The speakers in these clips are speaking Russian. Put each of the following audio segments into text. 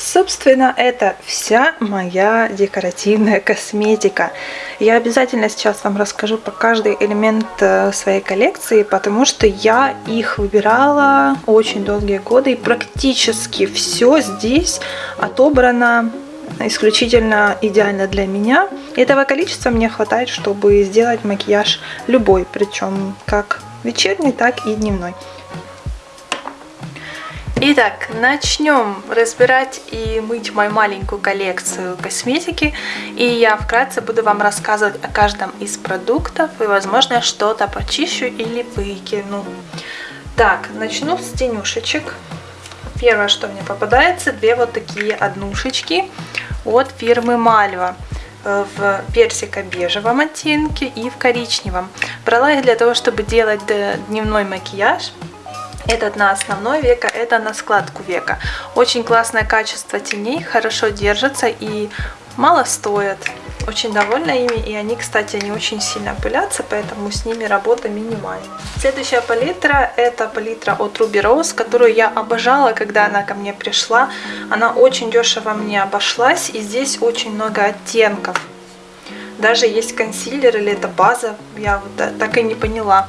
Собственно, это вся моя декоративная косметика. Я обязательно сейчас вам расскажу про каждый элемент э, своей коллекции, потому что я их выбирала очень долгие годы, и практически все здесь отобрано исключительно идеально для меня. Этого количества мне хватает, чтобы сделать макияж любой, причем как вечерний, так и дневной. Итак, начнем разбирать и мыть мою маленькую коллекцию косметики. И я вкратце буду вам рассказывать о каждом из продуктов. И, возможно, что-то почищу или выкину. Так, начну с тенюшечек. Первое, что мне попадается, две вот такие однушечки от фирмы Мальва э, в персико-бежевом оттенке и в коричневом. Брала их для того, чтобы делать дневной макияж. Этот на основной века, это на складку века. Очень классное качество теней, хорошо держатся и мало стоят. Очень довольна ими, и они, кстати, не очень сильно пылятся, поэтому с ними работа минимальная. Следующая палитра, это палитра от Ruby Rose, которую я обожала, когда она ко мне пришла. Она очень дешево мне обошлась, и здесь очень много оттенков. Даже есть консилер или это база, я вот так и не поняла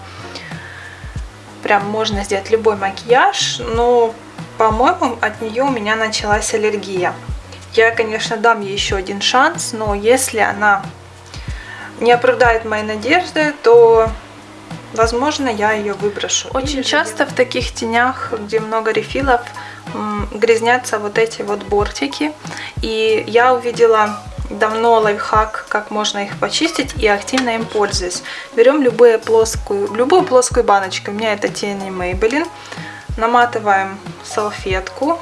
прям можно сделать любой макияж, но, по-моему, от нее у меня началась аллергия. Я, конечно, дам ей еще один шанс, но если она не оправдает мои надежды, то, возможно, я ее выброшу. Очень часто в таких тенях, где много рефилов, грязнятся вот эти вот бортики. И я увидела давно лайфхак, как можно их почистить и активно им пользуюсь. Берем любую плоскую, любую плоскую баночку, у меня это тени Maybelline, наматываем салфетку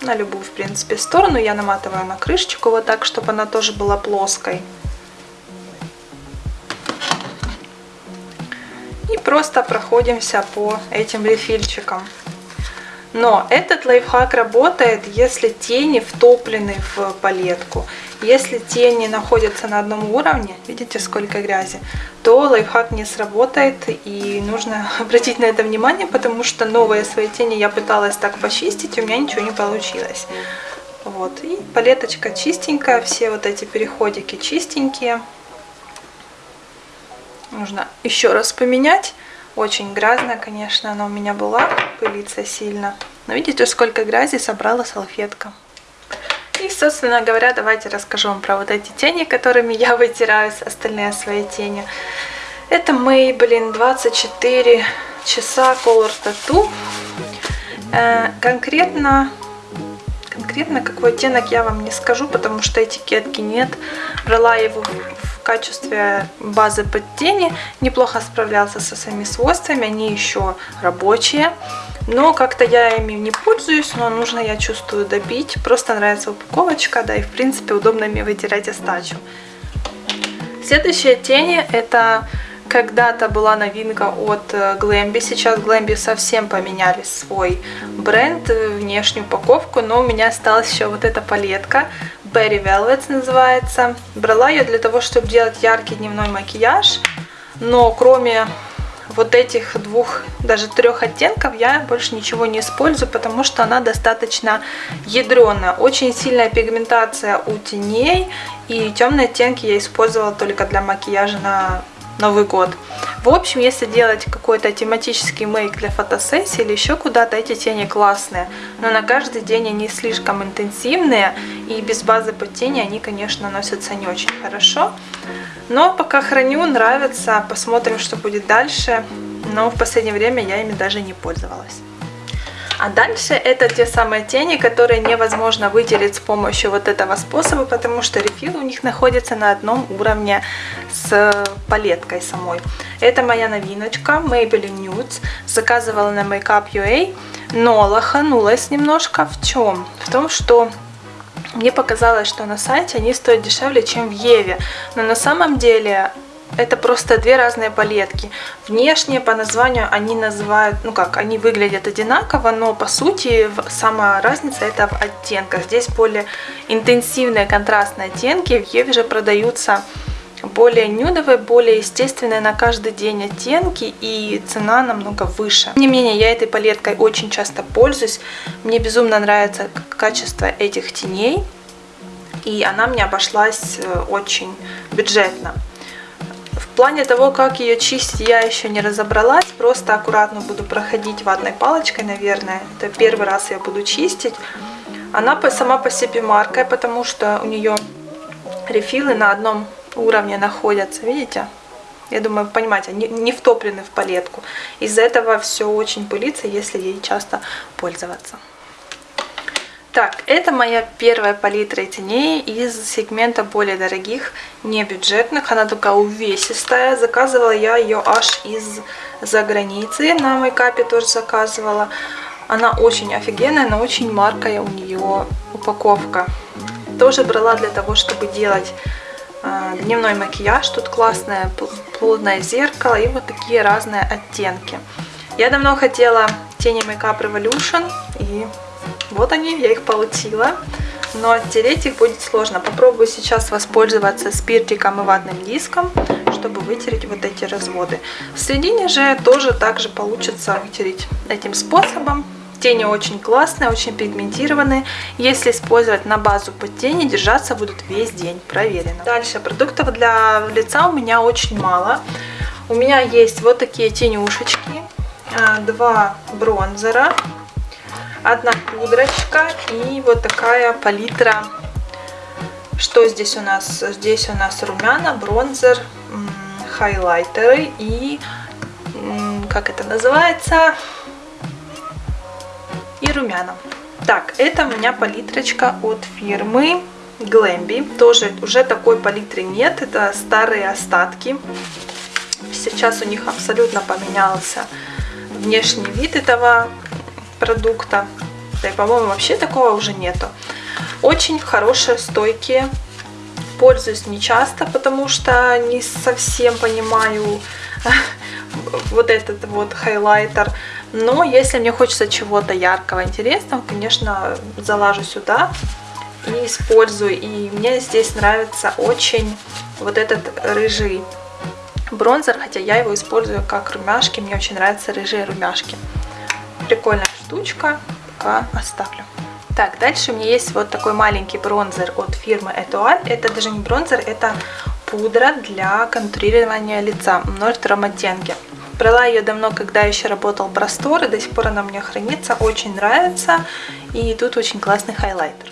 на любую, в принципе, сторону, я наматываю на крышечку вот так, чтобы она тоже была плоской. И просто проходимся по этим рефильчикам. Но этот лайфхак работает, если тени втоплены в палетку. Если тени находятся на одном уровне, видите, сколько грязи, то лайфхак не сработает и нужно обратить на это внимание, потому что новые свои тени я пыталась так почистить, у меня ничего не получилось. Вот, и палеточка чистенькая, все вот эти переходики чистенькие. Нужно еще раз поменять. Очень грязная, конечно, она у меня была, пылится сильно. Но видите, сколько грязи собрала салфетка. И, собственно говоря, давайте расскажу вам про вот эти тени, которыми я вытираю остальные свои тени. Это Maybelline 24 часа Color Tattoo. Э, конкретно, конкретно какой оттенок я вам не скажу, потому что этикетки нет. Брала его в качестве базы под тени. Неплохо справлялся со своими свойствами, они еще рабочие. Но как-то я ими не пользуюсь, но нужно, я чувствую, добить. Просто нравится упаковочка, да, и в принципе удобно ими вытирать остачу. Следующие тени это когда-то была новинка от Glambi. Сейчас Glambi совсем поменяли свой бренд, внешнюю упаковку, но у меня осталась еще вот эта палетка. Berry Velvet называется. Брала ее для того, чтобы делать яркий дневной макияж, но кроме вот этих двух, даже трех оттенков я больше ничего не использую, потому что она достаточно ядреная. Очень сильная пигментация у теней, и темные оттенки я использовала только для макияжа на Новый год. В общем, если делать какой-то тематический мейк для фотосессии или еще куда-то, эти тени классные. Но на каждый день они слишком интенсивные, и без базы под тени они, конечно, носятся не очень хорошо. Но пока храню, нравится, посмотрим, что будет дальше. Но в последнее время я ими даже не пользовалась. А дальше это те самые тени, которые невозможно выделить с помощью вот этого способа, потому что рефил у них находится на одном уровне с палеткой самой. Это моя новиночка Maybelline Nudes. Заказывала на Makeup.ua, но лоханулась немножко. В чем? В том, что мне показалось, что на сайте они стоят дешевле, чем в Еве. Но на самом деле это просто две разные палетки. Внешне по названию они называют, ну как, они выглядят одинаково, но по сути сама разница это в оттенках. Здесь более интенсивные контрастные оттенки, в Еве же продаются более нюдовые, более естественные на каждый день оттенки и цена намного выше. Тем не менее, я этой палеткой очень часто пользуюсь. Мне безумно нравится качество этих теней и она мне обошлась э, очень бюджетно. В плане того, как ее чистить, я еще не разобралась. Просто аккуратно буду проходить ватной палочкой, наверное. Это первый раз я буду чистить. Она сама по себе маркая, потому что у нее рефилы на одном уровне находятся. Видите? Я думаю, понимаете, не, не втоплены в палетку. Из-за этого все очень пылится, если ей часто пользоваться. Так, это моя первая палитра теней из сегмента более дорогих, не бюджетных. Она такая увесистая. Заказывала я ее аж из-за границы. На мейкапе тоже заказывала. Она очень офигенная, но очень маркая у нее упаковка. Тоже брала для того, чтобы делать э, дневной макияж. Тут классное плотное зеркало и вот такие разные оттенки. Я давно хотела тени Makeup Revolution и вот они, я их получила. Но оттереть их будет сложно. Попробую сейчас воспользоваться спиртиком и ватным диском, чтобы вытереть вот эти разводы. В середине же тоже также получится вытереть этим способом. Тени очень классные, очень пигментированные. Если использовать на базу под тени, держаться будут весь день, проверено. Дальше, продуктов для лица у меня очень мало. У меня есть вот такие тенюшечки, а, два бронзера, одна пудрочка и вот такая палитра. Что здесь у нас? Здесь у нас румяна, бронзер, хайлайтеры и, как это называется, и румяна. Так, это у меня палитрочка от фирмы Glambi. Тоже уже такой палитры нет, это старые остатки. Сейчас у них абсолютно поменялся внешний вид этого продукта. Да и, по-моему, вообще такого уже нету. Очень хорошие, стойкие. Пользуюсь не часто, потому что не совсем понимаю вот этот вот хайлайтер. Но если мне хочется чего-то яркого, интересного, конечно, залажу сюда и использую. И мне здесь нравится очень вот этот рыжий бронзер, хотя я его использую как румяшки. Мне очень нравятся рыжие румяшки. Прикольная штучка, пока оставлю. Так, дальше у меня есть вот такой маленький бронзер от фирмы Этуаль. Это даже не бронзер, это пудра для контурирования лица в 02 оттенке. Брала ее давно, когда еще работал Брастор, и до сих пор она мне хранится, очень нравится. И тут очень классный хайлайтер.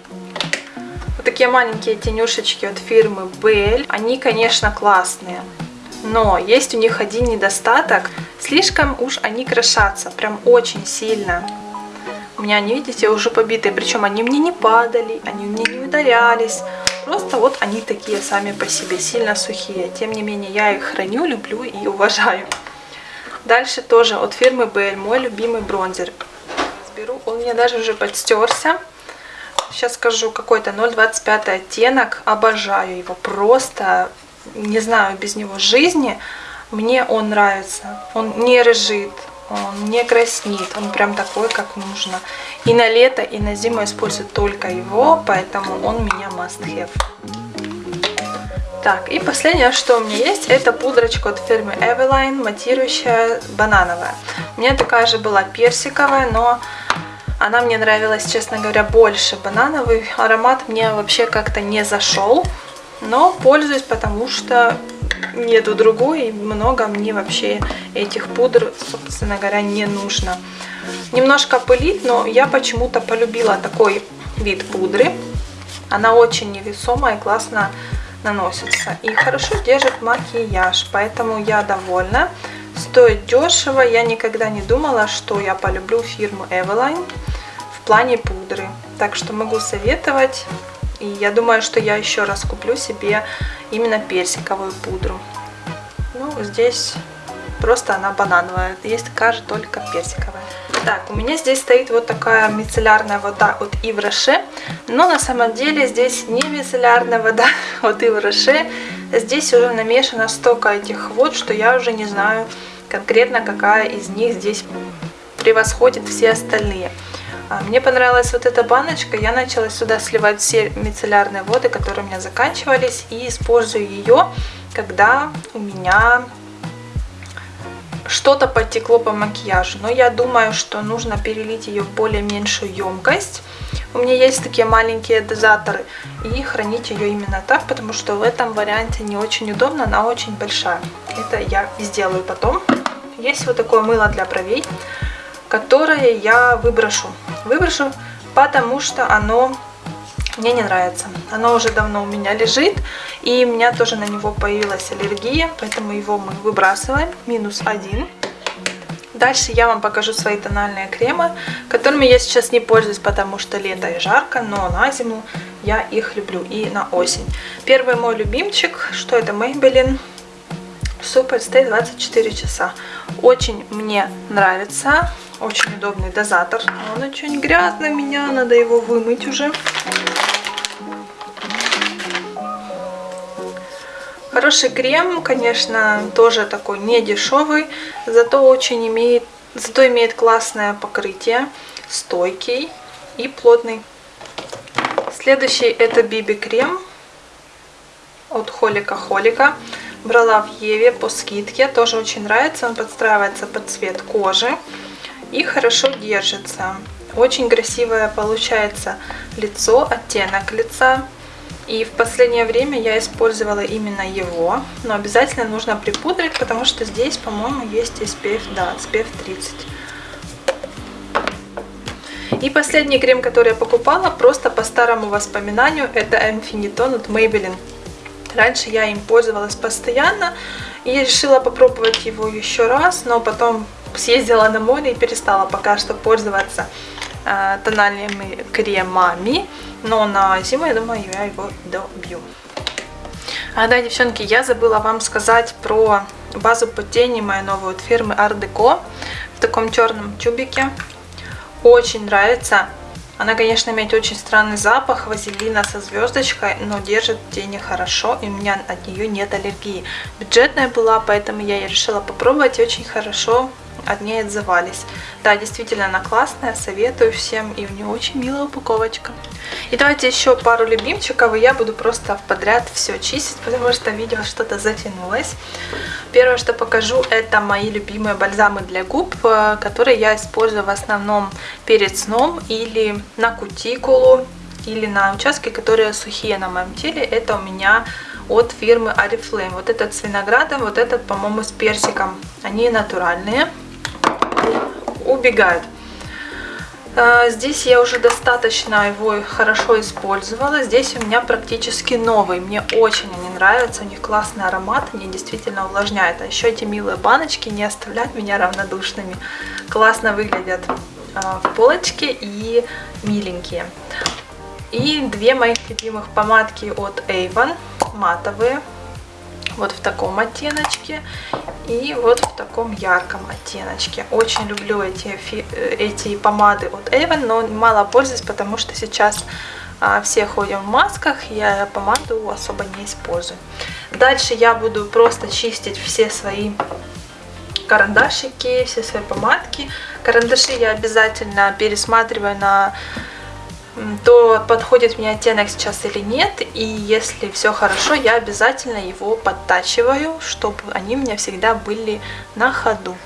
Вот такие маленькие тенюшечки от фирмы Belle. Они, конечно, классные. Но есть у них один недостаток. Слишком уж они крошатся, прям очень сильно. У меня они, видите, уже побитые. Причем они мне не падали, они мне не ударялись. Просто вот они такие сами по себе, сильно сухие. Тем не менее, я их храню, люблю и уважаю. Дальше тоже от фирмы Bell, мой любимый бронзер. Беру, он мне даже уже подстерся. Сейчас скажу, какой-то 0,25 оттенок. Обожаю его, просто не знаю без него жизни. Мне он нравится. Он не рыжит, он не краснит, он прям такой, как нужно. И на лето, и на зиму использую только его, поэтому он у меня must have. Так, и последнее, что у меня есть, это пудрочка от фирмы Eveline, матирующая банановая. У меня такая же была персиковая, но она мне нравилась, честно говоря, больше. Банановый аромат мне вообще как-то не зашел, но пользуюсь, потому что нету другой, и много мне вообще этих пудр, собственно говоря, не нужно. Немножко пылит, но я почему-то полюбила такой вид пудры. Она очень невесомая и классно наносится. И хорошо держит макияж, поэтому я довольна. Стоит дешево, я никогда не думала, что я полюблю фирму Eveline в плане пудры. Так что могу советовать. И я думаю, что я еще раз куплю себе именно персиковую пудру. Ну, здесь просто она банановая. Есть такая же, только персиковая. Так, у меня здесь стоит вот такая мицеллярная вода от Rocher. Но на самом деле здесь не мицеллярная вода от Rocher. Здесь уже намешано столько этих вод, что я уже не знаю конкретно, какая из них здесь превосходит все остальные. А, мне понравилась вот эта баночка, я начала сюда сливать все мицеллярные воды, которые у меня заканчивались, и использую ее когда у меня что-то потекло по макияжу. Но я думаю, что нужно перелить ее в более меньшую емкость. У меня есть такие маленькие дозаторы. И хранить ее именно так, потому что в этом варианте не очень удобно, она очень большая. Это я сделаю потом. Есть вот такое мыло для бровей, которое я выброшу. Выброшу, потому что оно мне не нравится. Оно уже давно у меня лежит, и у меня тоже на него появилась аллергия, поэтому его мы выбрасываем. Минус один. Дальше я вам покажу свои тональные кремы, которыми я сейчас не пользуюсь, потому что лето и жарко, но на зиму я их люблю и на осень. Первый мой любимчик, что это Maybelline Super Stay 24 часа. Очень мне нравится, очень удобный дозатор. Он очень грязный меня, надо его вымыть уже. Хороший крем, конечно, тоже такой не дешевый, зато очень имеет, зато имеет классное покрытие, стойкий и плотный. Следующий это Биби крем от Холика Холика. Брала в Еве по скидке, тоже очень нравится, он подстраивается под цвет кожи и хорошо держится. Очень красивое получается лицо, оттенок лица. И в последнее время я использовала именно его. Но обязательно нужно припудрить, потому что здесь, по-моему, есть SPF, да, SPF 30. И последний крем, который я покупала, просто по старому воспоминанию, это Infinitone от Maybelline. Раньше я им пользовалась постоянно и решила попробовать его еще раз, но потом съездила на море и перестала пока что пользоваться э, тональными кремами. Но на зиму, я думаю, я его добью. А да, девчонки, я забыла вам сказать про базу под тени мою новую от фирмы Art Deco в таком черном тюбике. Очень нравится. Она, конечно, имеет очень странный запах вазелина со звездочкой, но держит тени хорошо, и у меня от нее нет аллергии. Бюджетная была, поэтому я решила попробовать, и очень хорошо от ней отзывались. Да, действительно, она классная, советую всем, и у нее очень милая упаковочка. И давайте еще пару любимчиков, и я буду просто подряд все чистить, потому что видео что-то затянулось. Первое, что покажу, это мои любимые бальзамы для губ, э, которые я использую в основном перед сном или на кутикулу, или на участки, которые сухие на моем теле. Это у меня от фирмы Oriflame. Вот этот с виноградом, вот этот, по-моему, с персиком. Они натуральные убегают. А, здесь я уже достаточно его хорошо использовала. Здесь у меня практически новый. Мне очень они нравятся. У них классный аромат. Они действительно увлажняют. А еще эти милые баночки не оставляют меня равнодушными. Классно выглядят а, в полочке и миленькие. И две моих любимых помадки от Avon. Матовые вот в таком оттеночке и вот в таком ярком оттеночке. Очень люблю эти, эти помады от Avon, но мало пользуюсь, потому что сейчас а, все ходим в масках, я помаду особо не использую. Дальше я буду просто чистить все свои карандашики, все свои помадки. Карандаши я обязательно пересматриваю на то подходит мне оттенок сейчас или нет. И если все хорошо, я обязательно его подтачиваю, чтобы они у меня всегда были на ходу.